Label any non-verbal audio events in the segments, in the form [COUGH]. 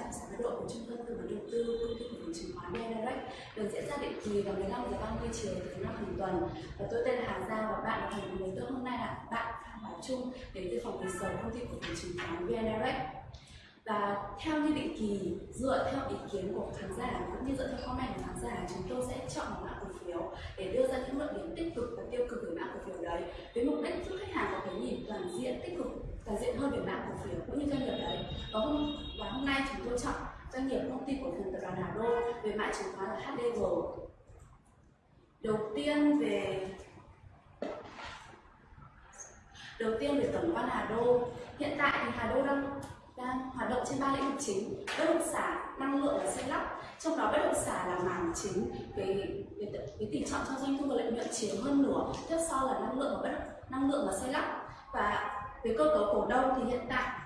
bài trả giá độ của trung tâm tư vấn đầu tư, công ty cổ phần chứng khoán VN được diễn ra định kỳ vào 15 giờ 30 chiều thứ năm hàng tuần. Và tôi tên là Hà Giang và bạn đồng hành cùng tôi hôm nay là bạn Phạm Bảo Trung đến từ phòng research công ty cổ phần chứng khoán VN và theo như định kỳ, dựa theo ý kiến của khán giả, cũng như dựa theo comment của khán giả, chúng tôi sẽ chọn một mã phiếu để đưa ra những luận điểm tích cực và tiêu cực về mã cổ phiếu đấy. Với mục đích giúp khách hàng có cái nhìn toàn diện, tích cực, toàn diện hơn về mã cổ phiếu cũng như doanh nghiệp đấy. Và hôm và hôm nay chúng tôi chọn doanh nghiệp công ty cổ phần tập đoàn Hà Đô về mã chứng khoán là HDG đầu tiên về, đầu tiên về tổng quan Hà Đô. Hiện tại thì Hà Đô đang đang hoạt động trên ba lĩnh vực chính, bất động sản, năng lượng và xây lắp. Trong đó bất động sản là mảng chính về cái, cái tỷ trọng trong doanh thu và lợi nhuận chiếm hơn nửa tiếp sau là năng lượng và bất năng lượng và xây lắp. Và về cơ cấu cổ đông thì hiện tại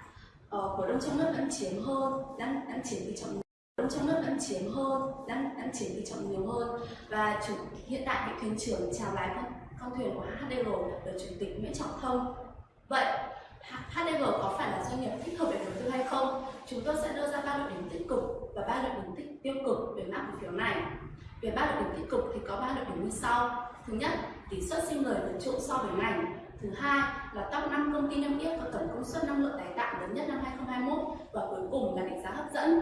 uh, cổ đông trong nước vẫn chiếm hơn đang đang chiếm tỷ trọng đông trong nước vẫn chiếm hơn đang đang chiếm tỷ trọng nhiều hơn. Và chủ hiện tại vị thuyền trưởng chào lái con, con thuyền của HDG là chủ tịch Nguyễn Trọng Thông. Vậy HDG có phải là doanh nghiệp thích hợp để đầu tư hay không? Chúng tôi sẽ đưa ra ba luận điểm tích cực và ba luận điểm tích tiêu cực về mã cổ phiếu này. Về ba luận điểm tích cực thì có ba luận điểm như sau. Thứ nhất, tỷ suất sinh lời vượt trội so với ngành. Thứ hai là top 5 công ty niêm yết có tổng công suất năng lượng tái tạo lớn nhất năm 2021 và cuối cùng là định giá hấp dẫn.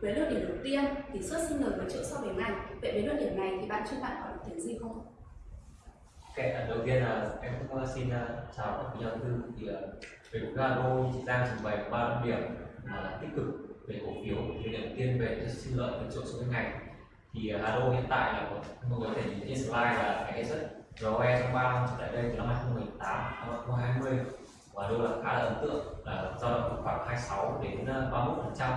Với luận điểm đầu tiên, tỷ suất sinh lời vượt trội so với ngành. Vậy với luận điểm này thì bạn chưa bạn có ý kiến gì không? Ok, à, đầu tiên là em cũng à, xin à, chào các quý giáo tư thì về cũng là Ado chị Giang trình bày ba luận điểm là tích cực về cổ phiếu thì đầu tiên về sinh lợi vượt trội so với ngành thì à, Ado hiện tại là mọi người có thể nhìn trên slide là cái rất ROE trong 3 năm trở lại đây từ năm 2018 năm 2020 và Ado là khá là ấn tượng là dao động khoảng 26 đến à, 31 phần trăm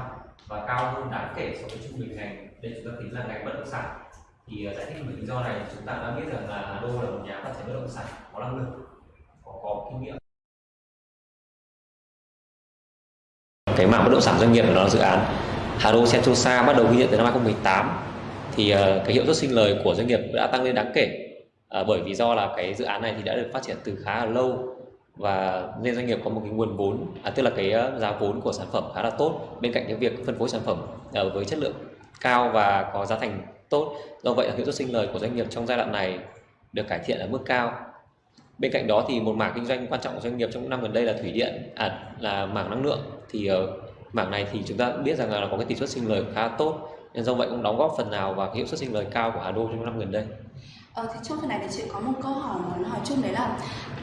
và cao hơn đáng kể so với trung bình ngành. Đây chúng ta tính là ngành bất động sản. Thì à, giải thích về lý do này chúng ta đã biết rằng là Hà Đô là một nhà phát triển bất động sản có năng lực có, có kinh nghiệm. Cái mạng bất động sản doanh nghiệp đó là dự án Hà Đô Sentosa bắt đầu ghi nhận từ năm 2018 thì ờ, cái hiệu suất sinh lời của doanh nghiệp đã tăng lên đáng kể. Ờ, bởi vì do là cái dự án này thì đã được phát triển từ khá là lâu và nên doanh nghiệp có một cái nguồn vốn à, tức là cái ờ, giá vốn của sản phẩm khá là tốt bên cạnh cái việc phân phối sản phẩm uh, với chất lượng cao và có giá thành tốt. Do vậy là hiệu suất sinh lời của doanh nghiệp trong giai đoạn này được cải thiện ở mức cao. Bên cạnh đó thì một mảng kinh doanh quan trọng của doanh nghiệp trong những năm gần đây là thủy điện à, là mảng năng lượng. Thì uh, mảng này thì chúng ta biết rằng là có cái tỷ suất sinh lời khá tốt nên do vậy cũng đóng góp phần nào vào cái hiệu suất sinh lời cao của Hà Đô trong năm gần đây. Ờ, thì trong phần này thì chị có một câu hỏi muốn hỏi chung đấy là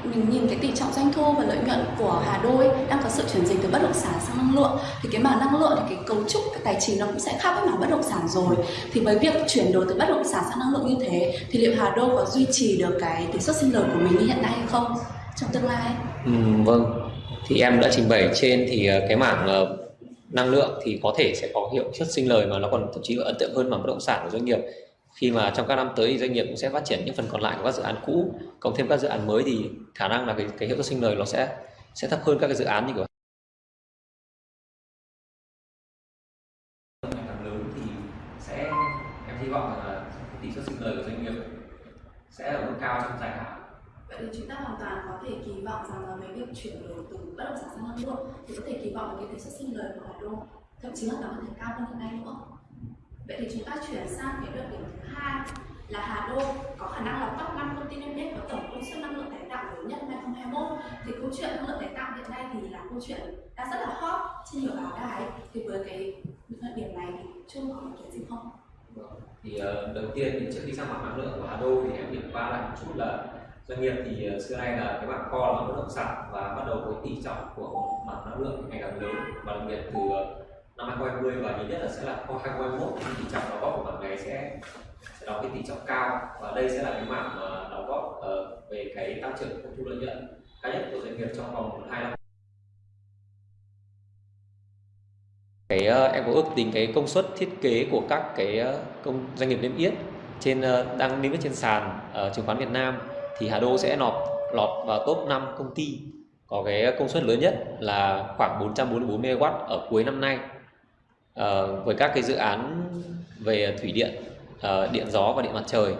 mình nhìn cái tỷ trọng doanh thu và lợi nhuận của Hà Đô ấy, đang có sự chuyển dịch từ bất động sản sang năng lượng thì cái mảng năng lượng thì cái cấu trúc cái tài chính nó cũng sẽ khác với mảng bất động sản rồi. Thì với việc chuyển đổi từ bất động sản sang năng lượng như thế thì liệu Hà Đô có duy trì được cái tỷ suất sinh lời của mình như hiện nay hay không trong tương lai? Ừ, vâng. Thì em đã trình bày trên thì ờ, cái mảng uh, năng lượng thì có thể sẽ có hiệu suất sinh lời mà nó còn thậm chí ấn tượng hơn mà bất động sản của doanh nghiệp. Khi mà trong các năm tới thì doanh nghiệp cũng sẽ phát triển những phần còn lại của các dự án cũ cộng thêm các dự án mới thì khả năng là cái, cái hiệu suất sinh lời nó sẽ sẽ thấp hơn các cái dự án như kiểu. Lớn thì sẽ em hy vọng là tỷ suất sinh lời của doanh nghiệp sẽ ở mức cao trong dài hạn. Vậy thì chúng ta hoàn toàn có thể kỳ vọng rằng là mấy việc chuyển đổi từ bất động sản sang năng lượng thì có thể kỳ vọng cái tỷ suất sinh lời của Hà Đô thậm chí là nó có thể cao hơn hiện nay nữa. Vậy thì chúng ta chuyển sang cái luận điểm thứ hai là Hà Đô có khả năng là top 5 công ty niêm yết có tổng công suất năng lượng tái tạo lớn nhất năm 2021. Thì câu chuyện năng lượng tái tạo hiện nay thì là câu chuyện đã rất là hot trên nhiều báo đài. Thì với cái luận điểm này thì chung có ý kiến gì không? Vâng, thì uh, đầu tiên thì trước khi sang mặt năng lượng của Hà Đô thì em điểm qua lại một chút là doanh nghiệp thì ờ, xưa nay là cái mảng co là bất động sản và bắt đầu với tỷ trọng của mảng năng lượng ngày càng lớn và đặc biệt từ ờ, năm 2020 và nhiều nhất là sẽ là 2021 thì tỷ trọng đóng góp của mảng này sẽ sẽ đóng cái tỷ trọng cao. Và đây sẽ là cái mảng mà đóng góp uh, về cái tăng trưởng doanh thu lợi nhuận cao nhất của doanh nghiệp trong vòng hai năm. Cái uh, em có ước tính cái công suất thiết kế của các cái uh, công doanh nghiệp niêm yết trên uh, đang niêm yết trên sàn uh, chứng khoán Việt Nam thì Hà Đô sẽ lọt lọt vào top 5 công ty có cái công suất lớn nhất là khoảng 444 MW ở cuối năm nay. À, với các cái dự án về thủy điện à, điện gió và điện mặt trời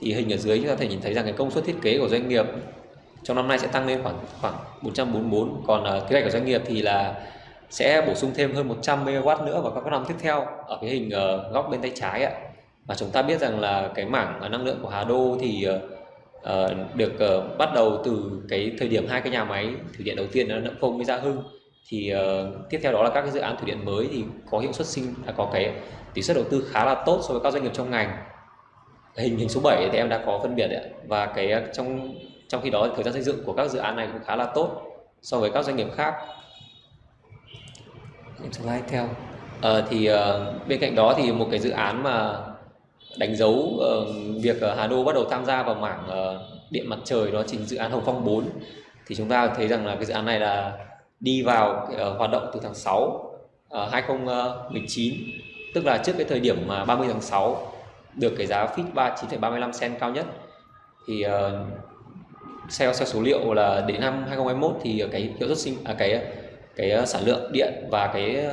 thì hình ở dưới chúng ta có thể nhìn thấy rằng cái công suất thiết kế của doanh nghiệp trong năm nay sẽ tăng lên khoảng khoảng 444 còn à, kế hoạch của doanh nghiệp thì là sẽ bổ sung thêm hơn 100 MW nữa vào các năm tiếp theo ở cái hình uh, góc bên tay trái ạ. Và chúng ta biết rằng là cái mảng năng lượng của Hà Đô thì uh, Ờ, được uh, bắt đầu từ cái thời điểm hai cái nhà máy thủy điện đầu tiên là Nậm Phông với Gia Hưng. Thì uh, tiếp theo đó là các cái dự án thủy điện mới thì có hiệu suất sinh là có cái tỷ suất đầu tư khá là tốt so với các doanh nghiệp trong ngành. Hình hình số 7 thì em đã có phân biệt đấy và cái trong trong khi đó thời gian xây dựng của các dự án này cũng khá là tốt so với các doanh nghiệp khác. Em slide theo. À, thì uh, bên cạnh đó thì một cái dự án mà đánh dấu uh, việc Hà Đô bắt đầu tham gia vào mảng uh, điện mặt trời đó chính dự án Hồng Phong 4 thì chúng ta thấy rằng là cái dự án này là đi vào uh, hoạt động từ tháng 6 uh, 2019 tức là trước cái thời điểm mà 30 tháng 6 được cái giá fix 39,35 cent cao nhất. Thì uh, theo, theo số liệu là đến năm 2021 thì cái hiệu suất sinh à, cái cái sản lượng điện và cái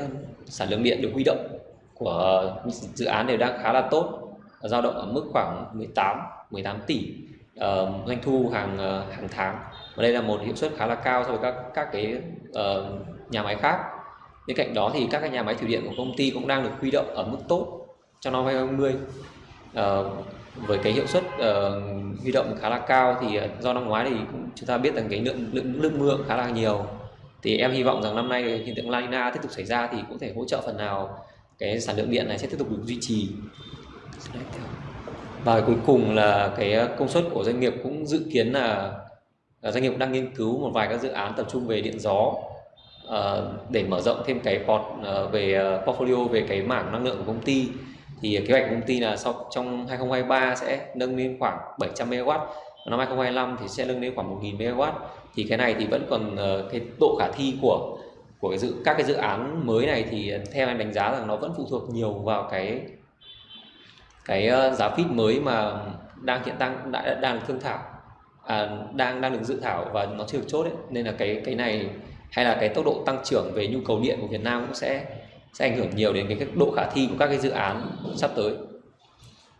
sản lượng điện được huy động của dự án đều đang khá là tốt dao động ở mức khoảng 18 18 tỷ uh, doanh thu hàng uh, hàng tháng. Và đây là một hiệu suất khá là cao so với các các cái uh, nhà máy khác. Bên cạnh đó thì các cái nhà máy thủy điện của công ty cũng đang được huy động ở mức tốt trong năm 2020 uh, với cái hiệu suất uh, huy động khá là cao thì uh, do năm ngoái thì cũng chúng ta biết rằng cái lượng lượng nước mưa khá là nhiều. Thì em hy vọng rằng năm nay hiện tượng La Nina tiếp tục xảy ra thì cũng thể hỗ trợ phần nào cái sản lượng điện này sẽ tiếp tục được duy trì và cuối cùng là cái ờ, công suất của doanh nghiệp cũng dự kiến là, là doanh nghiệp đang nghiên cứu một vài các dự án tập trung về điện gió uh, để mở rộng thêm cái port uh, về uh, portfolio về cái mảng năng lượng của công ty. Thì kế hoạch của công ty là sau trong 2023 sẽ nâng lên khoảng 700 MW năm 2025 thì sẽ nâng lên khoảng 1.000 MW thì cái này thì vẫn còn uh, cái độ khả thi của của cái dự các cái dự án mới này thì theo em đánh giá rằng nó vẫn phụ thuộc nhiều vào cái cái uh, giá feed mới mà đang hiện đang đã, đang được thương thảo à, đang đang được dự thảo và nó chưa được chốt đấy nên là cái cái này hay là cái tốc độ tăng trưởng về nhu cầu điện của Việt Nam cũng sẽ sẽ ảnh hưởng nhiều đến cái, cái độ khả thi của các cái dự án sắp tới.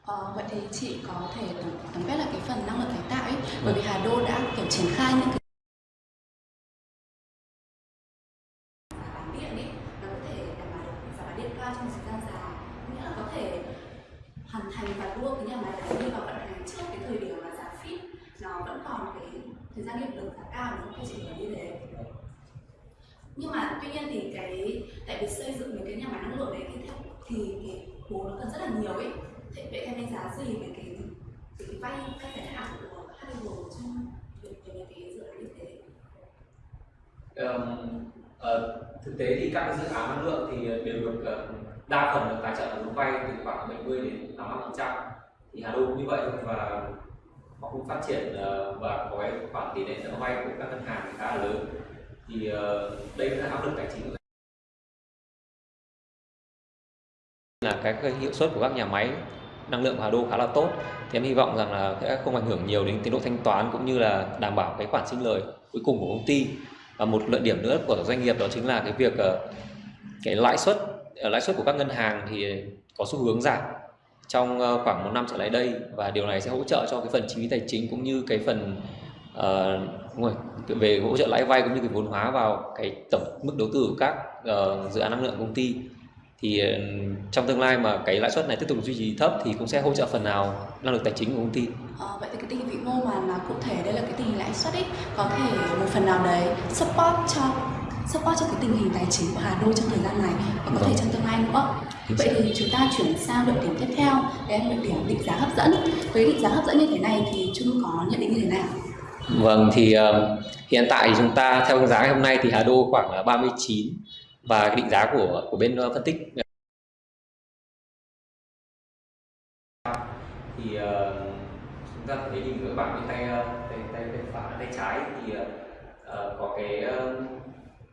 Ờ, vậy thì chị có thể tổng quát là cái phần năng lượng tái tạo ấy, bởi vì Hà Đô đã kiểu triển khai những cái bán điện ấy, nó có thể đảm bảo được giá bán điện cao trong một thời gian dài, nghĩa là có thể hoàn thành và đưa cái nhà máy đấy đi vào vận hành trước cái thời điểm mà giá fit nó vẫn còn cái thời gian hiệu lực giá cao nó không? Chỉ là như thế. Nhưng mà tuy nhiên thì cái tại vì xây dựng những cái nhà máy năng lượng đấy thì theo thì cái vốn nó cần rất là nhiều ấy. Thế vậy em đánh giá gì về cái về cái vay vay dài hạn của HDG trong việc về cái dự án như thế? Um, uh, thực tế thì các dự án năng lượng thì đều được uh, đa phần được tài trợ vốn vay từ khoảng 70 đến 85 phần trăm. Thì Hà Đô cũng như vậy và họ cũng phát triển ờ, và có cái khoản tỷ lệ nợ vay của các ngân hàng khá là lớn. Thì ờ, đây là áp lực tài chính. Là cái, cái hiệu suất của các nhà máy năng lượng Hà Đô khá là tốt. Thì em hy vọng rằng là sẽ không ảnh hưởng nhiều đến tiến độ thanh toán cũng như là đảm bảo cái khoản sinh lời cuối cùng của công ty. Và một lợi điểm nữa của doanh nghiệp đó chính là cái việc ờ, cái lãi suất Ờ, lãi suất của các ngân hàng thì có xu hướng giảm trong ờ, khoảng một năm trở lại đây và điều này sẽ hỗ trợ cho cái phần chi phí tài chính cũng như cái phần uh, rồi, về hỗ trợ lãi vay cũng như cái vốn hóa vào cái tổng mức đầu tư của các uh, dự án năng lượng công ty thì uh, trong tương lai mà cái lãi suất này tiếp tục duy trì thấp thì cũng sẽ hỗ trợ phần nào năng lực tài chính của công ty. À, vậy thì cái tình hình vĩ mô mà là cụ thể đây là cái tình hình lãi suất ấy có thể một phần nào đấy support cho support cho cái tình hình tài chính của Hà Đô trong thời gian này và có thể trong tương lai nữa. Vậy thì chúng ta chuyển sang luận điểm tiếp theo, đấy là luận điểm định giá hấp dẫn. Với định giá hấp dẫn như thế này thì Trung có nhận định như thế nào? Vâng thì uh, hiện tại chúng ta theo giá ngày hôm nay thì Hà Đô khoảng là 39 và cái định giá của của bên uh, phân tích thì uh, chúng ta thấy nhìn các bạn bên tay tay tay tay phải tay trái thì uh, có cái uh,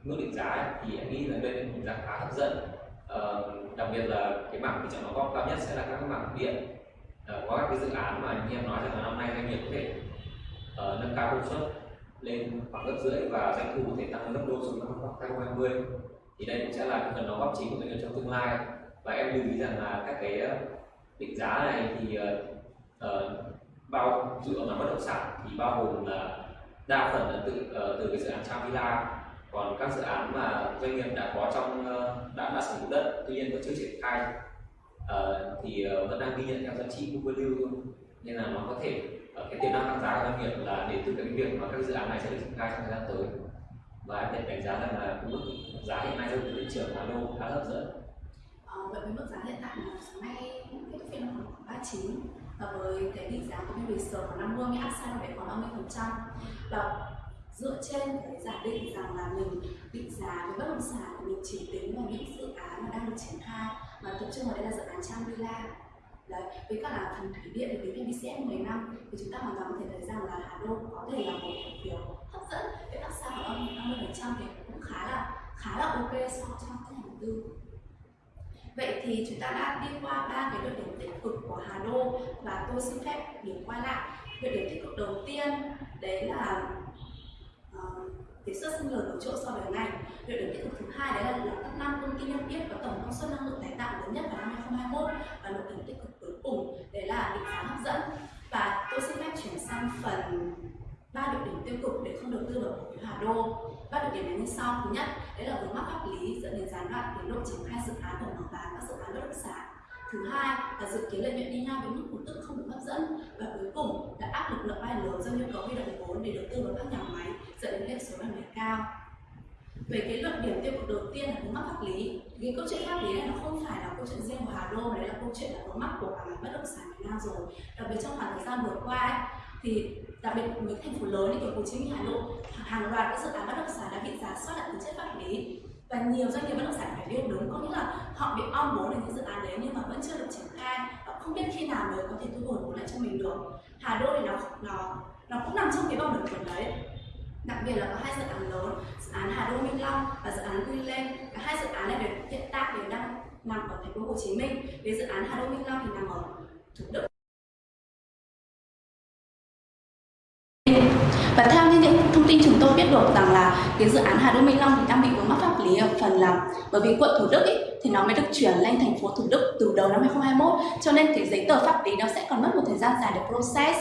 mức định giá ấy, thì em nghĩ là đây là định giá khá hấp dẫn. Uh, đặc biệt là cái mảng tỷ trọng đóng góp cao nhất sẽ là các mảng điện. Ờ, uh, có các cái dự án mà như em nói rằng là năm nay doanh nghiệp có thể uh, nâng cao công suất lên khoảng gấp rưỡi và doanh thu có thể tăng gấp đôi so với năm 2020 thì đây cũng sẽ là cái phần đóng góp chính của doanh nghiệp trong tương lai. Và em lưu ý rằng là các cái định giá này thì uh, bao dựa vào bất động sản thì bao gồm là đa phần là từ uh, từ cái dự án Trang Villa còn các dự án mà doanh nghiệp đã có trong ờ, đã đã sử dụng đất tuy nhiên vẫn chưa triển khai uh, thì ờ, vẫn đang ghi nhận theo giá trị book value thôi. Nên là nó có thể cái tiềm năng tăng giá của doanh nghiệp là đến từ cái việc mà các dự án này sẽ được triển khai trong thời gian tới. Và em nhận đánh giá rằng là cái mức giá hiện nay trong thị trường Hà Nội khá hấp dẫn. Vậy với mức giá hiện tại là sáng nay kết thúc phiên khoảng 39 và với cái định giá của bên research khoảng 50 nhưng upside về khoảng 50 phần trăm. Và dựa trên cái giả định rằng là mình định giá với bất động sản thì mình chỉ tính vào những dự án mà đang được triển khai. Mà tập trung vào đây là dự án Trang Villa đấy, với cả là phần thủy điện thì tính theo DCF 10 năm, thì chúng ta hoàn toàn có thể thấy rằng là Hà Đô có thể là một cổ phiếu hấp dẫn. Với các sao ở âm 50 phần trăm thì cũng khá là khá là ok so cho các nhà đầu tư. Vậy thì chúng ta đã đi qua ba cái đặc điểm tích cực của Hà Đô và tôi xin phép điểm qua lại. Đặc điểm tích cực đầu tiên, đấy là Ờ, uh, xuất sinh lời của chỗ so với ngành. Điều điểm tích cực thứ hai đấy là, là các năm công ty niêm yết có tổng công suất năng lượng tái tạo lớn nhất vào năm 2021 và một điểm tích cực cuối cùng đấy là định giá hấp dẫn. Và tôi xin phép chuyển sang phần ba điều điểm tiêu cực để không đầu tư vào cổ phiếu Hà Đô. Ba đặc điểm như sau. Thứ nhất, đấy là vướng mắc pháp lý dẫn đến gián đoạn tiến độ triển khai dự án của mở bán các dự án bất động sản. Thứ hai là dự kiến lợi nhuận đi ngang với mức cổ tức không được hấp dẫn và cuối cùng là áp lực nợ vay lớn do nhu cầu huy động vốn để đầu tư vào các nhà máy dẫn đến hệ số lợi nhuận cao. Về cái luận điểm tiêu cực đầu tiên là vướng mắc pháp lý. Cái câu chuyện pháp lý này nó không phải là câu chuyện riêng của Hà Đô mà đấy là câu chuyện là vướng mắc của cả ngành bất động sản Việt Nam rồi. Đặc biệt trong khoảng thời gian vừa qua ấy, thì đặc biệt với thành phố lớn như kiểu Hồ Chí Minh, Hà Nội, hàng loạt các dự án bất động sản đã bị giả soát lại tính chất pháp lý và nhiều doanh nghiệp bất động sản phải điêu đúng, có nghĩa là họ bị om vốn đến những dự án đấy nhưng mà vẫn chưa được triển khai. Và không biết khi nào mới có thể thu hồi vốn lại cho mình được. Hà Đô thì nó nó nó cũng nằm trong cái vòng luẩn quẩn đấy. Đặc biệt là có hai dự án lớn, dự án Hà Đô Minh Long và dự án Quy Lên cả hai dự án này đều hiện tại đều đang nằm ở thành phố Hồ Chí Minh về dự án Hà Đô Minh Long thì nằm ở Thủ Đức Và theo thông tin chúng tôi biết được rằng là cái dự án Hà Đô Minh Long thì đang bị vướng mắc pháp lý ở phần là bởi vì quận Thủ Đức ý, thì nó mới được chuyển lên thành phố Thủ Đức từ đầu năm 2021 cho nên cái giấy tờ pháp lý nó sẽ còn mất một thời gian dài để process.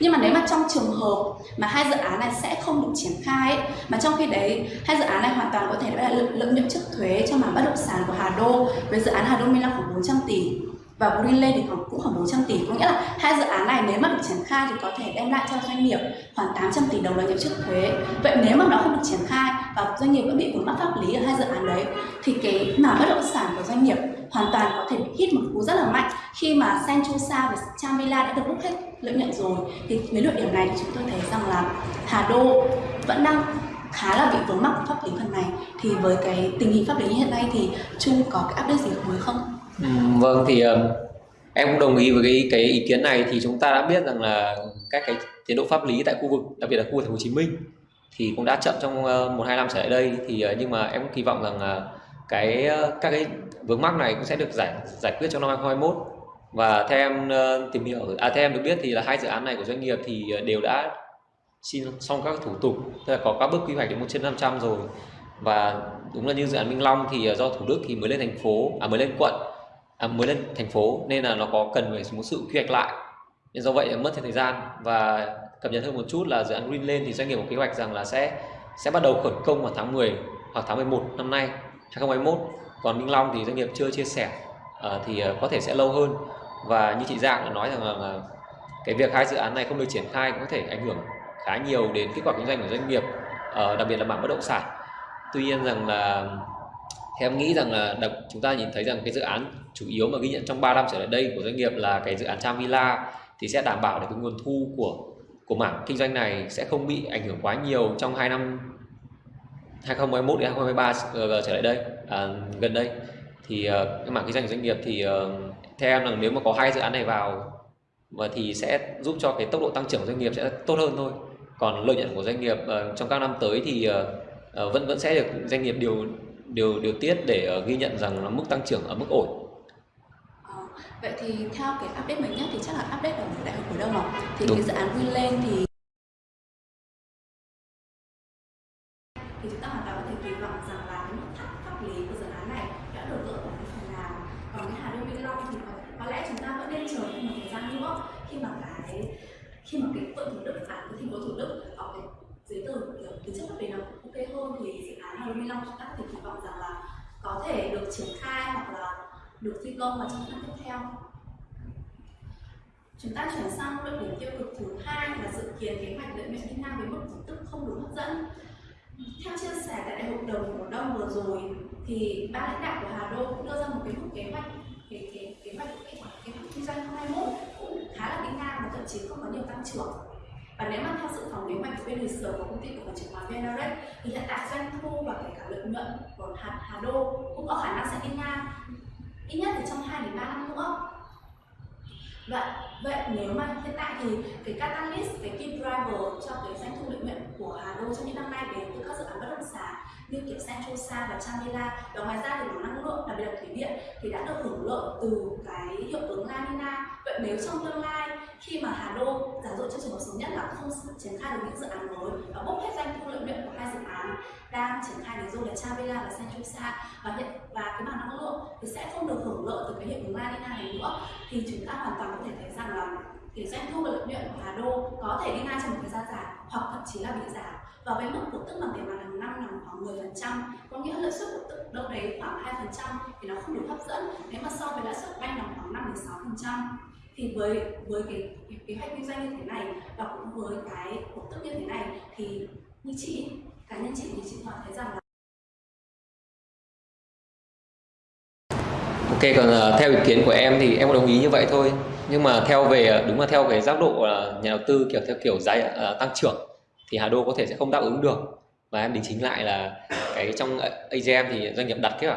Nhưng mà nếu mà trong trường hợp mà hai dự án này sẽ không được triển khai ấy, mà trong khi đấy hai dự án này hoàn toàn có thể là lợi, lợi nhuận trước thuế cho mảng bất động sản của Hà Đô với dự án Hà Đô Minh Long khoảng 400 tỷ và Greenland thì khoảng cũng khoảng 400 tỷ, có nghĩa là hai dự án này nếu mà được triển khai thì có thể đem lại cho doanh nghiệp khoảng 800 tỷ đồng lợi nhuận trước thuế. Vậy nếu mà nó không được triển khai và doanh nghiệp vẫn bị vướng mắc pháp lý ở hai dự án đấy, thì cái mảng bất động sản của doanh nghiệp hoàn toàn có thể hít một cú rất là mạnh. Khi mà Sentosa và Chamila đã được bút hết lợi nhuận rồi, thì với luận điểm này thì chúng tôi thấy rằng là Hà Đô vẫn đang khá là bị vướng mắc pháp lý phần này. Thì với cái tình hình pháp lý như hiện nay thì Trung có cái update gì mới không? Ừ, vâng thì ờ, em cũng đồng ý với cái cái ý kiến này. Thì chúng ta đã biết rằng là các cái tiến độ pháp lý tại khu vực đặc biệt là khu vực thành phố Hồ Chí Minh thì cũng đã chậm trong uh, một hai năm trở lại đây. Thì uh, nhưng mà em cũng kỳ vọng rằng cái uh, các cái vướng mắc này cũng sẽ được giải giải quyết trong năm 2021 và theo em tìm hiểu à theo em được biết thì là hai dự án này của doanh nghiệp thì đều đã xin xong các thủ tục tức là có các bước quy hoạch đến một trên 500 rồi. Và đúng là như dự án Minh Long thì do Thủ Đức thì mới lên thành phố à mới lên quận à, mới lên thành phố nên là nó có cần phải một sự quy hoạch lại. Nên do vậy mất thêm thời gian. Và cập nhật hơn một chút là dự án Green lên thì doanh nghiệp có kế hoạch rằng là sẽ sẽ bắt đầu khởi công vào tháng 10 hoặc tháng 11 năm nay 2021 còn Minh Long thì doanh nghiệp chưa chia sẻ à, thì à, có thể sẽ lâu hơn. Và như chị Giang đã nói rằng là, là cái việc hai dự án này không được triển khai cũng có thể ảnh hưởng khá nhiều đến kết quả kinh doanh của doanh nghiệp à, đặc biệt là mảng bất động sản. Tuy nhiên rằng là thì em nghĩ rằng là đặc, chúng ta nhìn thấy rằng cái dự án chủ yếu mà ghi nhận trong 3 năm trở lại đây của doanh nghiệp là cái dự án Tram Villa thì sẽ đảm bảo được cái nguồn thu của của mảng kinh doanh này sẽ không bị ảnh hưởng quá nhiều trong 2 năm 2021 đến 2023 ờ, trở lại đây à, gần đây. Thì uh, cái mảng kinh doanh của doanh nghiệp thì uh, theo em là nếu mà có hai dự án này vào mà thì sẽ giúp cho cái tốc độ tăng trưởng doanh nghiệp sẽ tốt hơn thôi. Còn lợi nhuận của doanh nghiệp uh, trong các năm tới thì uh, uh, vẫn vẫn sẽ được doanh nghiệp điều điều điều tiết để uh, ghi nhận rằng là mức tăng trưởng ở mức ổn. Ờ, vậy thì theo cái update mới nhất thì chắc là update ở đại học cổ đông rồi thì Đúng. cái dự án lên thì thì chúng ta hoàn toàn có thể kỳ vọng rằng là cái mức thắt pháp lý của dự án này đã được gỡ bỏ phần nào. Còn cái Hà Đô Minh Long thì có, có lẽ chúng ta vẫn nên chờ thêm một thời gian nữa. Khi mà cái khi mà cái quận Thủ Đức phản cái thành phố Thủ Đức có cái giấy tờ, kiểu tính chất pháp lý nó ok hơn thì dự án Hà Đô Long chúng ta có thể kỳ vọng rằng là có thể được triển khai hoặc là được thi công vào trong năm tiếp theo. Chúng ta chuyển sang luận điểm tiêu cực thứ hai là dự kiến kế hoạch lợi nhuận đi ngang với mức cổ tức không đủ hấp dẫn. Theo chia sẻ tại đại hội đồng cổ đông vừa rồi thì ban lãnh đạo của Hà Đô cũng đưa ra một cái mức kế hoạch kế kế kế hoạch kế hoạch kinh doanh 2021 cũng khá là kinh ngang và thậm chí không có nhiều tăng trưởng và nếu mà theo sự phòng kế hoạch của bên lịch sử của công ty cổ phần chứng khoán VNRX thì hiện tại doanh thu và kể cả lợi nhuận của hạt Hà Đô cũng có khả năng sẽ đi ngang. Ít nhất là trong 2 đến 3 năm nữa. Vậy, vậy nếu mà hiện tại thì cái catalyst, cái key driver cho cái doanh thu lợi nhuận của Hà Đô trong những năm nay đến từ các dự án bất động sản như kiểu Centrosa và Chamila và ngoài ra thì mảng năng lượng đặc biệt là thủy điện thì đã được hưởng lợi từ cái hiệu ứng La Nina. Vậy nếu trong tương lai khi mà Hà Đô giả dụ cho trường hợp xấu nhất là không triển khai được những dự án mới và bốc hết doanh thu lợi nhuận của hai dự án đang triển khai ví dụ là Chavela và Centrosa và hiện, và cái mảng năng lượng thì sẽ không được hưởng lợi từ cái hiệu ứng La Nina này nữa. Thì chúng ta hoàn toàn có thể thấy rằng là cái doanh thu và lợi nhuận của Hà Đô có thể đi ngang trong một thời gian dài hoặc thậm chí là bị giảm. Và với mức cổ tức bằng tiền mặt hàng năm nằm khoảng 10% có nghĩa lợi suất cổ tức đâu đấy khoảng 2% thì nó không đủ hấp dẫn. Nếu mà so với lãi suất vay nằm khoảng 5 đến 6% thì với với cái kế hoạch kinh doanh như thế này và cũng với cái cổ tức như thế này thì như chị cá nhân chị thì chị hoàn thấy rằng là Ok còn uh, theo ý kiến của em thì em có đồng ý như vậy thôi. Nhưng mà theo về ờ, đúng là theo cái giác độ uh, nhà đầu tư kiểu theo kiểu giá uh, tăng trưởng thì Hà Đô có thể sẽ không đáp ứng được. Và em đính chính lại là cái trong AGM thì doanh nghiệp đặt cái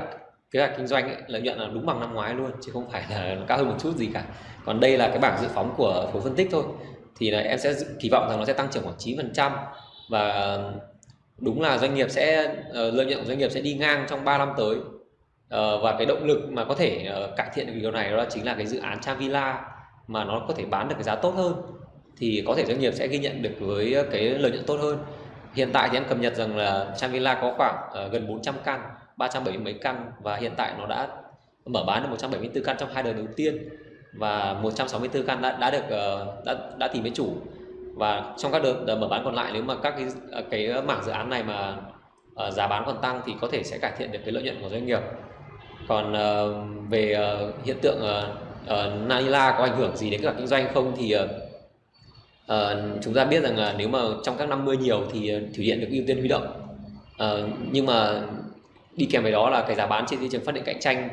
kế hoạch kinh doanh ấy, lợi nhuận là đúng bằng năm ngoái luôn chứ không phải là [LAUGHS] cao hơn một chút gì cả. Còn đây là cái bảng dự phóng của khối phân tích thôi. Thì là em sẽ kỳ vọng rằng nó sẽ tăng trưởng khoảng 9% và đúng là doanh nghiệp sẽ ờ, lợi nhuận của doanh nghiệp sẽ đi ngang trong 3 năm tới. Ờ, và cái động lực mà có thể ờ, cải thiện được điều này đó chính là cái dự án Chavila mà nó có thể bán được cái giá tốt hơn. Thì có thể doanh nghiệp sẽ ghi nhận được với cái lợi nhuận tốt hơn. Hiện tại thì em cập nhật rằng là Chavila có khoảng gần 400 căn. 370 mấy căn và hiện tại nó đã mở bán được 174 căn trong hai đợt đầu tiên và 164 căn đã đã được ờ, đã đã tìm với chủ. Và trong các đợt, đợt mở bán còn lại nếu mà các cái cái mảng dự án này mà uh, giá bán còn tăng thì có thể sẽ cải thiện được cái lợi nhuận của doanh nghiệp. Còn uh, về uh, hiện tượng uh, Nanila có ảnh hưởng gì đến các kinh doanh không thì uh, chúng ta biết rằng là nếu mà trong các năm mưa nhiều thì thủy điện được ưu tiên huy động. Uh, nhưng mà đi kèm với đó là cái giá bán trên thị trường phát điện cạnh tranh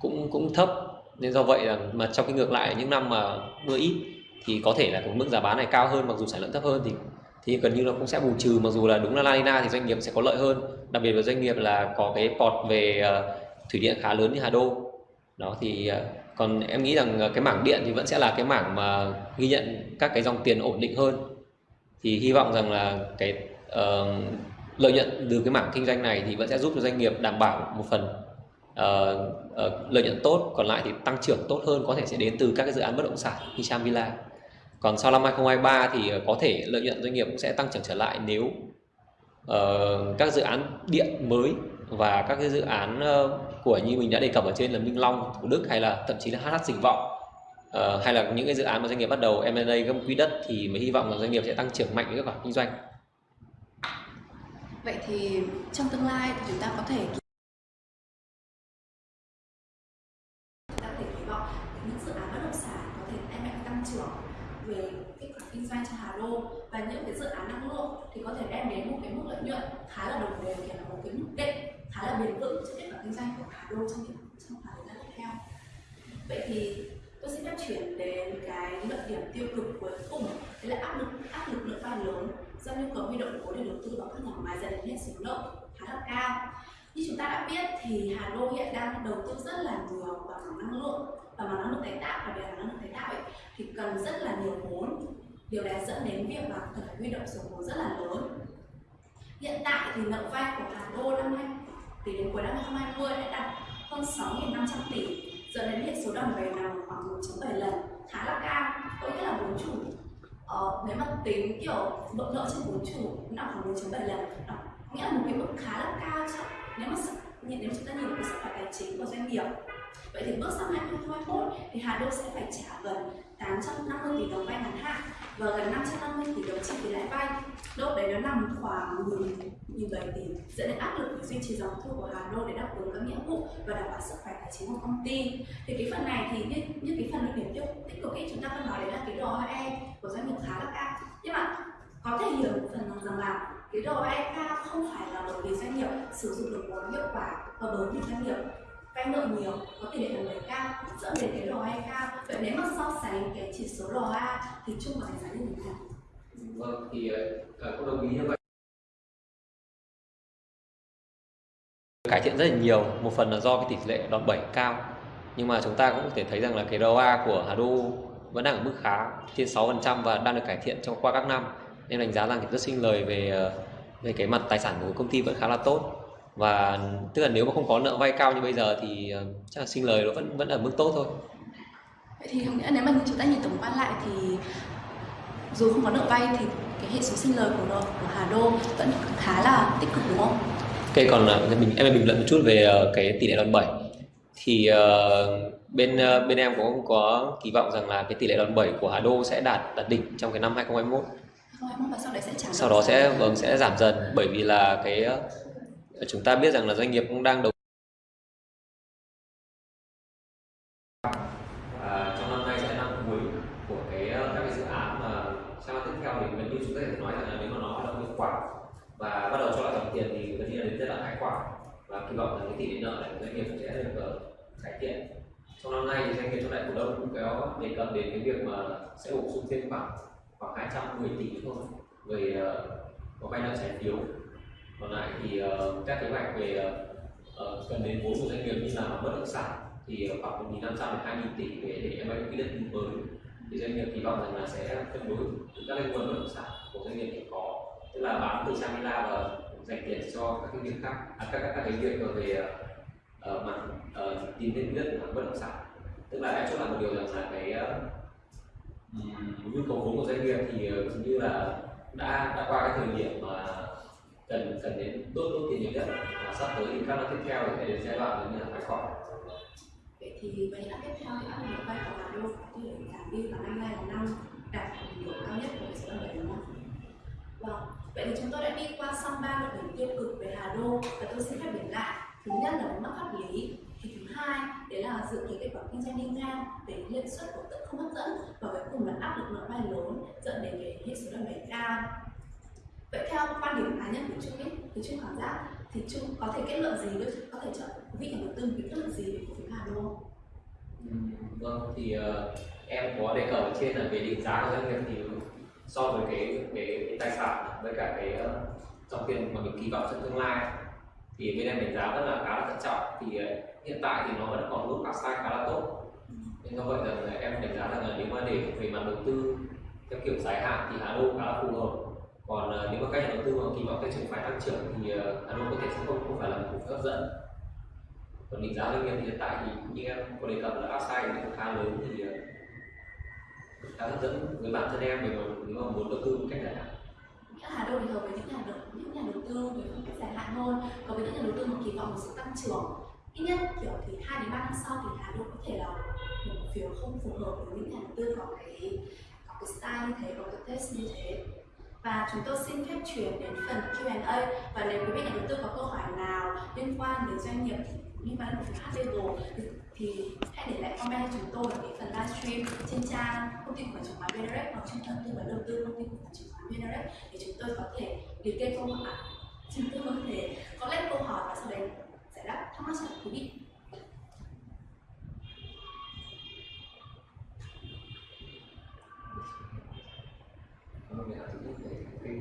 cũng cũng thấp. Nên do vậy là mà trong cái ngược lại những năm mà mưa ít thì có thể là cái mức giá bán này cao hơn mặc dù sản lượng thấp hơn thì thì gần như nó cũng sẽ bù trừ. Mặc dù là đúng là La Nina thì doanh nghiệp sẽ có lợi hơn đặc biệt là doanh nghiệp là có cái port về ờ, thủy điện khá lớn như Hà Đô. Đó thì ờ, còn em nghĩ rằng cái mảng điện thì vẫn sẽ là cái mảng mà ghi nhận các cái dòng tiền ổn định hơn. Thì hy vọng rằng là cái uh, lợi nhuận từ cái mảng kinh doanh này thì vẫn sẽ giúp cho doanh nghiệp đảm bảo một phần uh, uh, lợi nhuận tốt còn lại thì tăng trưởng tốt hơn có thể sẽ đến từ các cái dự án bất động sản như Cham Villa còn sau năm 2023 thì ờ, có thể lợi nhuận doanh nghiệp cũng sẽ tăng trưởng trở lại nếu uh, các dự án điện mới và các cái dự án uh, của như mình đã đề cập ở trên là Minh Long, Thủ Đức hay là thậm chí là HH Dịch Vọng uh, hay là những cái dự án mà doanh nghiệp bắt đầu M&A gấp quỹ đất thì mới hy vọng là doanh nghiệp sẽ tăng trưởng mạnh với các khoản kinh doanh. Vậy thì trong tương lai thì chúng ta có thể ta thể kỳ vọng. Những dự án bất động sản có thể đem lại tăng trưởng về kết quả kinh doanh cho Hà Đô và những cái dự án năng lượng thì có thể đem đến một cái mức lợi nhuận khá là đồng đều thì là một cái mức định khá là bền vững cho kết quả kinh doanh của Hà Đô trong những trong khoảng thời gian tiếp theo. Vậy thì tôi sẽ chuyển đến cái luận điểm tiêu cực cuối cùng. Đấy là áp lực áp lực lượng vay lớn do nhu cầu huy động vốn để đầu tư vào các nhà máy dẫn đến hệ số nợ khá là cao. Như chúng ta đã biết thì Hà Nội hiện đang đầu tư rất là nhiều vào mảng năng lượng và mảng năng lượng tái tạo và về năng lượng tái tạo ấy, thì cần rất là nhiều vốn. Điều này dẫn đến việc là cần phải huy động số vốn rất là lớn. Hiện tại thì nợ vay của Hà Đô năm nay tỷ đến cuối năm 2020 đã đạt hơn 6.500 tỷ dẫn đến hệ số đòn bẩy nằm khoảng 1.7 lần khá là cao có nghĩa là vốn chủ uh, nếu mà tính kiểu nợ nợ trên vốn chủ nằm khoảng 1.7 lần đó nghĩa là một cái mức khá là cao chứ. Nếu mà nhìn nếu chúng ta nhìn cái sức khỏe tài chính của doanh nghiệp. Vậy thì bước sang năm 2021 thì Hà Đô sẽ phải trả gần 850 tỷ đồng vay ngắn hạn và gần 550 tỷ đồng chi phí lãi vay. Đâu đấy nó nằm khoảng 10 17 tỷ. Dẫn đến áp lực duy trì dòng thu của Hà Đô để đáp ứng các nghĩa vụ và đảm bảo sức khỏe tài chính của công ty. Thì cái phần này thì như, như cái phần điểm tiêu tích cực ấy chúng ta vẫn nói đấy là cái ROE e của doanh nghiệp khá là cao. Nhưng mà có thể hiểu một phần rằng là cái ROE cao e không phải là bởi vì doanh nghiệp sử dụng được vốn hiệu quả và bởi vì doanh nghiệp vay nợ nhiều có tỷ lệ nợ lời cao dẫn đến cái ROE cao. Vậy nếu mà so sánh cái chỉ số ROA thì chung vào đánh giá như thế nào? Vâng thì uh, cũng đồng ý như vậy. Cải thiện rất là nhiều một phần là do cái tỷ lệ đòn bẩy cao. Nhưng mà chúng ta cũng có thể thấy rằng là cái ROA của Hà Đô vẫn đang ở mức khá trên 6% và đang được cải thiện trong qua các năm. Nên đánh giá rằng thì rất sinh lời về ờ, về cái mặt tài sản của công ty vẫn khá là tốt và tức là nếu mà không có nợ vay cao như bây giờ thì ờ, chắc là sinh lời nó vẫn vẫn ở mức tốt thôi. Vậy thì nghĩa nếu mà chúng ta nhìn tổng quan lại thì dù không có nợ vay thì cái hệ số sinh lời của, của Hà Đô vẫn khá là tích cực đúng không? Ok còn ờ, mình em bình luận một chút về cái tỷ lệ đòn bẩy. Thì uh, bên uh, bên em cũng có kỳ vọng rằng là cái tỷ lệ đòn bẩy của Hà Đô sẽ đạt đạt đỉnh trong cái năm 2021 và sau, đấy sẽ sau đó sẽ vâng sẽ giảm dần bởi vì là cái chúng ta biết rằng là doanh nghiệp cũng đang đầu và trong năm nay sẽ là năm cuối của cái ờ, các cái dự án mà sang năm tiếp theo thì gần như chúng ta có thể nói rằng là nếu mà nó hoạt động hiệu quả và bắt đầu cho lại dòng tiền thì gần như là đến giai đoạn khai quả và kỳ vọng rằng cái tỷ lệ nợ này của doanh nghiệp sẽ được uh, cải thiện. Trong năm nay thì doanh nghiệp trong đại cổ đông cũng có đề cập đến cái việc mà sẽ bổ sung thêm khoảng khoảng 210 tỷ thôi. Về uh, ờ, có vay nợ trái phiếu còn lại thì uh, các kế hoạch về uh, cần đến vốn của doanh nghiệp như là bất động sản thì khoảng 1.500 đến 2.000 tỷ để để em những cái đất mới. Thì doanh nghiệp kỳ vọng rằng là sẽ cân đối các cái nguồn bất động sản của doanh nghiệp hiện có tức là bán từ sang ra và dành tiền cho các cái việc khác à, các, các các cái việc về uh, mặt uh, tìm thêm đất của bất động sản. Tức là em cho là một điều rằng là cái uh, nhu cầu vốn của doanh nghiệp thì uh, như là đã đã qua cái thời điểm mà cần cần đến đốt đốt tiền nhiều nhất. Và sắp tới thì các năm tiếp theo thì đến giai đoạn như là tái khỏi. Vậy thì mấy năm tiếp theo thì áp lực vai trò là luôn có thể giảm đi và năm nay là năm đạt điểm cao nhất của số bảy đúng không? Vâng, vậy thì chúng tôi đã đi qua xong ba luận điểm tiêu cực về Hà Đô. Và tôi xin phép điểm lại. Thứ nhất là mất pháp lý. Thì thứ hai đấy là dự kiến kết quả kinh doanh đi ngang về lợi suất cổ tức không hấp dẫn. Và cuối cùng là áp lực nợ vay lớn dẫn đến cái hệ số đòn bẩy cao vậy theo quan điểm cá nhân của trung ấy thì trung cảm giác thì trung có thể kết luận gì với có thể cho quý vị nhà đầu tư kết luận gì về cổ phiếu Hà Đô không? Ừ, vâng thì uh, em có đề cập ở trên là về định giá của doanh nghiệp thì so với cái cái, cái tài sản với cả cái uh, dòng tiền mà mình kỳ vọng trong tương lai thì bên em đánh giá rất là khá là thận trọng. Thì uh, hiện tại thì nó vẫn còn mức upside khá là tốt. Nên do vậy là em đánh giá rằng là nếu mà để về mặt đầu tư theo kiểu dài hạn thì Hà Đô khá là phù hợp còn uh, nếu mà các nhà đầu tư mà kỳ vọng cái trường phải tăng trưởng thì uh, Hà nội có thể sẽ không không phải là một cổ phiếu hấp dẫn. Còn định giá doanh nghiệp thì hiện tại thì như em có đề cập là upside thì cũng khá lớn thì uh, khá hấp dẫn với bản thân em về nếu mà muốn đầu tư một cách dài hạn các Hà nội thì hợp với những nhà đầu những nhà đầu tư với phân cách dài hạn hơn còn với những nhà đầu tư mà kỳ vọng một sự tăng trưởng. Ít nhất kiểu thì hai đến ba năm sau thì Hà nội có thể là một cổ phiếu không phù hợp với những nhà đầu tư có cái có cái style như thế có cái test như thế và chúng tôi xin phép chuyển đến phần Q&A và nếu quý vị nhà đầu tư có câu hỏi nào liên quan đến doanh nghiệp liên quan đến cổ thì hãy để lại comment cho chúng tôi ở cái phần livestream trên trang công ty cổ phần chứng khoán VNREX hoặc trung tâm tư vấn đầu tư công ty cổ phần chứng khoán VNREX để chúng tôi có thể liệt kê câu hỏi. Chúng tôi có thể có lên câu hỏi và sau đấy giải đáp thắc mắc cho quý vị. Ờ,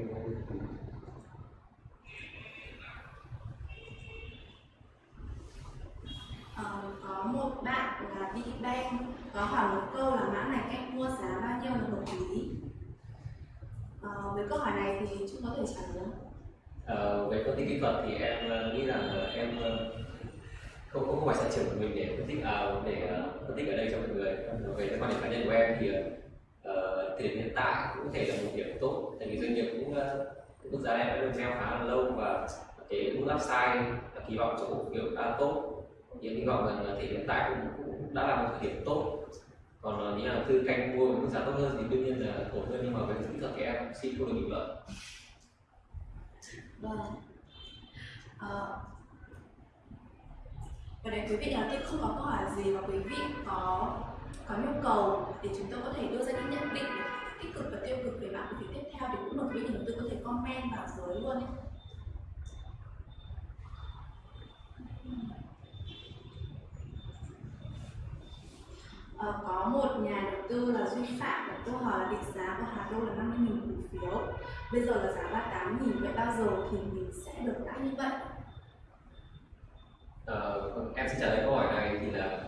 có một bạn là Bigbank có hỏi một câu là mã này cách mua giá bao nhiêu là hợp lý? À, với câu hỏi này thì chúng có thể trả lời không? Ờ, về phân tích kỹ thuật thì em nghĩ rằng em không không phải sở trường của mình để phân tích à, để phân tích ở đây cho mọi người. Về quan điểm cá nhân của em thì thời điểm hiện tại cũng có thể là một điểm tốt tại vì doanh nghiệp cũng ờ, mức giá này đã được gieo khá là lâu và cái mức upside kỳ vọng cho cổ phiếu khá là tốt. Thì hy vọng rằng là thì hiện tại cũng, cũng đã là một thời điểm tốt. Còn ờ, nếu là tư canh mua với mức giá tốt hơn thì đương nhiên là ổn hơn nhưng mà với kỹ thuật thì em xin không được bình luận vâng. À, và để quý vị là tiếp không có câu hỏi gì và quý vị có có nhu cầu để chúng tôi có thể đưa ra những nhận định tích cực và tiêu cực về bạn của tiếp theo thì cũng một quý nhà đầu tư có thể comment vào dưới luôn ấy. Ờ, có một nhà đầu tư là Duy Phạm đặt câu hỏi là định giá của Hà Đô là 50.000 cổ phiếu bây giờ là giá 38.000 vậy bao giờ thì mình sẽ được lãi như vậy Ờ, vâng, em sẽ trả lời câu hỏi này thì là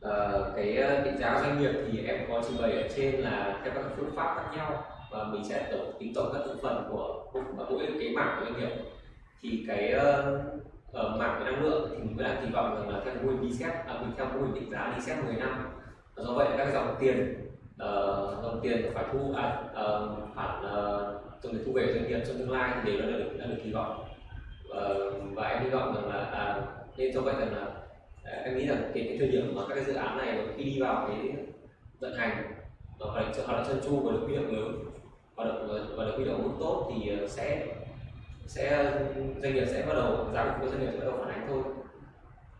Ờ, cái ờ, định giá doanh nghiệp thì em có trình bày ở trên là theo các phương pháp khác nhau và mình sẽ tổng tính tổng các thành phần của của mỗi cái mảng của doanh nghiệp. Thì cái uh, ở mảng về năng lượng thì mình vẫn đang kỳ vọng rằng là theo mô hình đi xét à, mình theo mô hình định giá đi xét 10 năm. Và do vậy các dòng tiền uh, dòng tiền phải thu à, uh, khoản uh, dòng tiền thu về doanh nghiệp trong tương lai thì đều đã được đã được kỳ vọng. Uh, và em hy vọng rằng là à, nên do vậy rằng là em nghĩ rằng cái, cái thời điểm mà các cái dự án này khi đi vào cái vận hành và hoạt động hoạt động chân chu và được huy động lớn hoạt động và được huy động mức tốt thì ờ, sẽ sẽ doanh nghiệp sẽ bắt đầu giá cổ phiếu doanh nghiệp sẽ bắt đầu phản ánh thôi.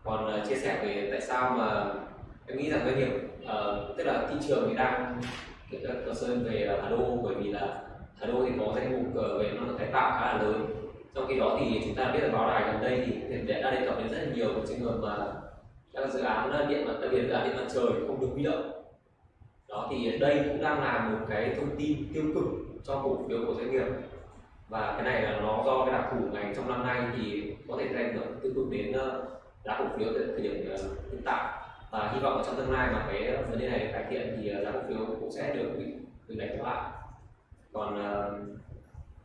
Còn uh, chia sẻ về tại sao mà em nghĩ rằng doanh nghiệp uh, tức là thị trường thì đang kiểu các concern về Hà Đô bởi vì là Hà Đô thì có danh mục uh, về năng lượng tái tạo khá là lớn. Trong khi đó thì chúng ta biết là báo đài gần đây thì hiện đã đề cập đến rất là nhiều trường hợp mà các dự án điện mặt đặc biệt là điện mặt trời không được huy động. Đó thì đây cũng đang là một cái thông tin tiêu cực cho cổ phiếu của doanh nghiệp. Và cái này là nó do cái đặc thù ngành trong năm nay thì có thể gây ảnh hưởng tiêu cực đến ờ, giá cổ phiếu tại thời điểm ờ, hiện tại. Và hy vọng ở trong tương lai mà cái vấn đề này cải thiện thì ờ, giá cổ phiếu cũng sẽ được bị được đánh lại. Còn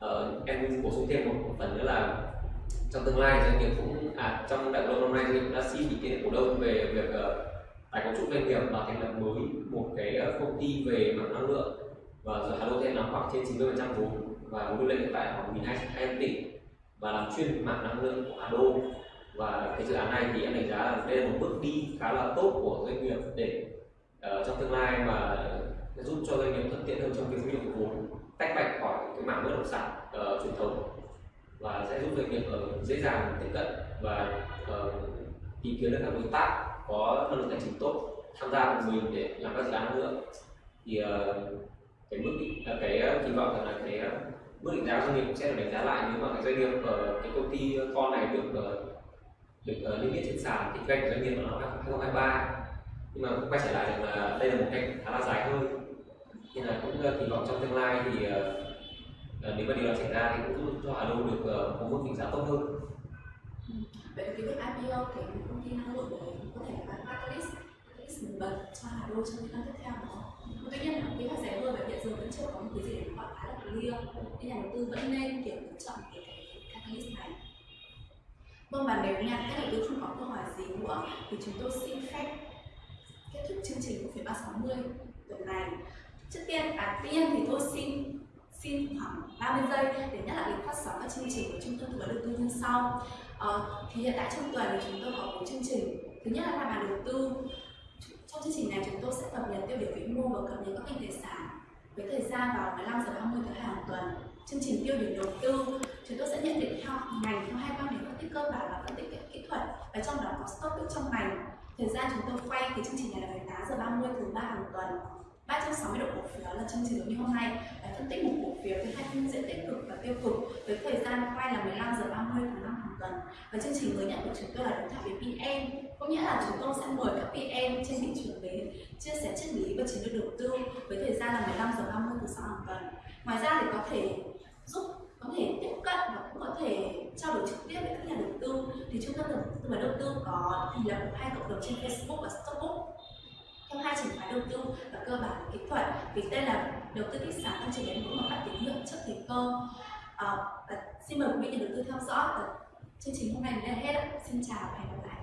uh, em bổ sung thêm một, một phần nữa là trong tương lai doanh nghiệp cũng à trong đại hội năm nay doanh nghiệp đã xin ý kiến cổ đông về việc uh, tái cấu trúc doanh nghiệp và thành lập mới một cái uh, công ty về mảng năng lượng. Và giờ Hà Nội sẽ nắm khoảng trên 90 vốn và vốn điều lệ hiện tại khoảng 1.200 tỷ và làm chuyên mảng năng lượng của Hà Đô và cái dự án này thì em đánh giá là đây là một bước đi khá là tốt của doanh nghiệp để uh, trong tương lai mà giúp cho doanh nghiệp thuận tiện hơn trong việc huy động vốn tách bạch khỏi cái mảng bất động sản uh, truyền thống và sẽ giúp doanh nghiệp ờ, dễ dàng tiếp cận và ờ, tìm kiếm được các đối tác có năng lực tài chính tốt, tham gia cùng mình để làm các dự án nữa. Thì cái mức cái kỳ vọng rằng là cái mức định ờ, giá doanh nghiệp cũng sẽ được đánh giá lại nếu mà cái doanh nghiệp ở cái công ty con này được được liên niêm yết trên sàn kinh doanh của doanh nghiệp vào năm 2023 nhưng mà quay trở lại rằng là đây là một cách khá là dài hơi. Nên là cũng kỳ vọng trong tương lai thì Ờ, nếu mà điều đó xảy ra thì cũng giúp cho Hà Đô được ờ, uh, có mức định giá tốt hơn. Ừ. Vậy cái việc IPO thì công ty năng lượng đấy có thể là catalyst, catalyst nổi bật cho Hà Đô trong những năm tiếp theo đó. Tuy nhiên là kế hoạch rẻ hơn và hiện giờ vẫn chưa có một cái gì để gọi khá là clear nên nhà đầu tư vẫn nên kiểu chọn cái, cái catalyst này. Vâng và nếu nhà các đầu tư không có câu hỏi gì nữa thì chúng tôi xin phép kết thúc chương trình của phiên 360 tuần này trước tiên à tiên thì tôi xin xin khoảng 30 giây để nhắc lại lịch phát sóng các chương trình của trung tâm tư vấn đầu tư như sau. À, thì hiện tại trong tuần thì chúng tôi có một chương trình. Thứ nhất là bàn đầu tư. Trong chương trình này chúng tôi sẽ cập nhật tiêu điểm vĩ mô và cập nhật các kênh tài sản với thời gian vào 15 giờ 30 thứ hai hàng tuần. Chương trình tiêu điểm đầu tư chúng tôi sẽ nhận định theo ngành theo hai quan điểm phân tích cơ bản và phân tích kỹ thuật. Và trong đó có stock pick trong ngành. Thời gian chúng tôi quay thì chương trình này là 18 giờ 30 thứ ba hàng tuần 360 độ cổ phiếu là chương trình giống như hôm nay. Để phân tích một cổ phiếu với hai phiên diện tích cực và tiêu cực với thời gian quay là 15 giờ 30 của năm hàng tuần. Và chương trình mới nhất của chúng tôi là đối thoại với PM có nghĩa là chúng tôi sẽ mời các PM trên thị trường đến chia sẻ triết lý và chiến lược đầu tư với thời gian là 15 giờ 30 thứ sáu hàng tuần. Ngoài ra thì có thể giúp, có thể tiếp cận và cũng có thể trao đổi trực tiếp với các nhà đầu tư. Thì trung tâm tư vấn đầu tư có thành lập hai cộng đồng trên Facebook và Stockbook không hai chìa khóa đầu tư và cơ bản kỹ thuật vì đây là đầu tư kích sản không chỉ đánh vững mà phát tín hiệu trước thời cơ. À, và xin mời quý vị nhà đầu tư theo dõi chương trình hôm nay đến là hết xin chào và hẹn gặp lại.